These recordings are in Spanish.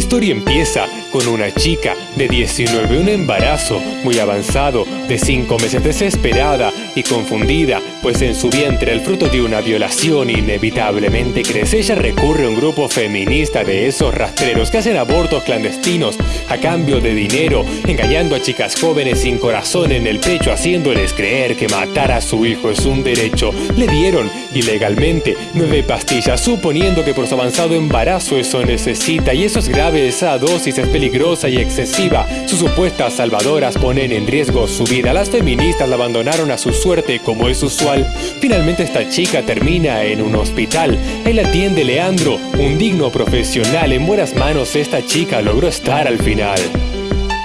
historia empieza con una chica de 19, un embarazo muy avanzado de 5 meses, desesperada y confundida, pues en su vientre el fruto de una violación inevitablemente crece. Ella recurre a un grupo feminista de esos rastreros que hacen abortos clandestinos a cambio de dinero, engañando a chicas jóvenes sin corazón en el pecho, haciéndoles creer que matar a su hijo es un derecho. Le dieron ilegalmente nueve pastillas, suponiendo que por su avanzado embarazo eso necesita, y eso es grave, esa dosis es peligrosa y excesiva. Sus supuestas salvadoras ponen en riesgo su vida. Las feministas la abandonaron a su suerte como es usual. Finalmente esta chica termina en un hospital. La atiende Leandro, un digno profesional. En buenas manos esta chica logró estar al final.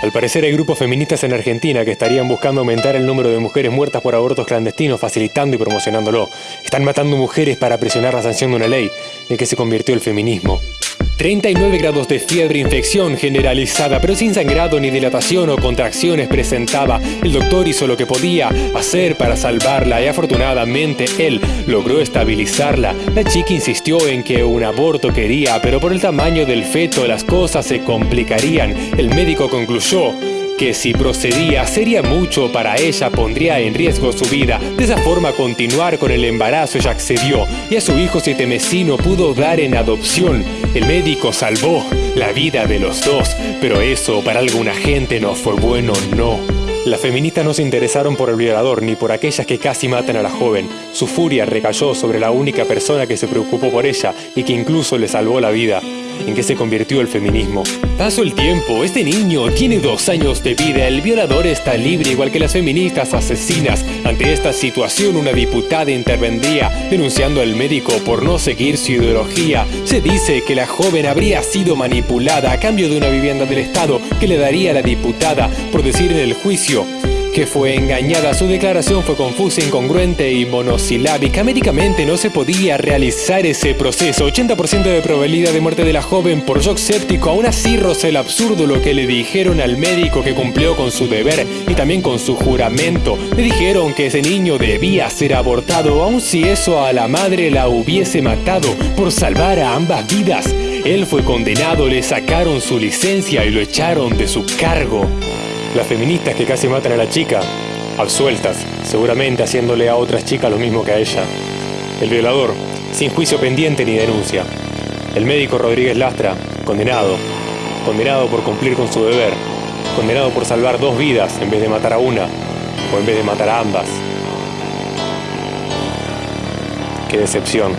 Al parecer hay grupos feministas en Argentina que estarían buscando aumentar el número de mujeres muertas por abortos clandestinos, facilitando y promocionándolo. Están matando mujeres para presionar la sanción de una ley en que se convirtió el feminismo. 39 grados de fiebre, infección generalizada, pero sin sangrado ni dilatación o contracciones presentaba. El doctor hizo lo que podía hacer para salvarla y afortunadamente él logró estabilizarla. La chica insistió en que un aborto quería, pero por el tamaño del feto las cosas se complicarían. El médico concluyó que si procedía sería mucho para ella, pondría en riesgo su vida. De esa forma continuar con el embarazo ella accedió y a su hijo sietemesino pudo dar en adopción. El médico salvó la vida de los dos, pero eso para alguna gente no fue bueno, no. Las feministas no se interesaron por el violador ni por aquellas que casi matan a la joven. Su furia recayó sobre la única persona que se preocupó por ella y que incluso le salvó la vida en qué se convirtió el feminismo. Pasó el tiempo, este niño tiene dos años de vida, el violador está libre igual que las feministas asesinas. Ante esta situación una diputada intervendría denunciando al médico por no seguir su ideología. Se dice que la joven habría sido manipulada a cambio de una vivienda del Estado que le daría a la diputada por decir en el juicio que fue engañada. Su declaración fue confusa, incongruente y monosilábica. Médicamente no se podía realizar ese proceso. 80% de probabilidad de muerte de la joven por shock séptico. Aún así el absurdo lo que le dijeron al médico que cumplió con su deber y también con su juramento. Le dijeron que ese niño debía ser abortado, aun si eso a la madre la hubiese matado por salvar a ambas vidas. Él fue condenado, le sacaron su licencia y lo echaron de su cargo. Las feministas que casi matan a la chica, absueltas, seguramente haciéndole a otras chicas lo mismo que a ella. El violador, sin juicio pendiente ni denuncia. El médico Rodríguez Lastra, condenado. Condenado por cumplir con su deber. Condenado por salvar dos vidas en vez de matar a una o en vez de matar a ambas. Qué decepción.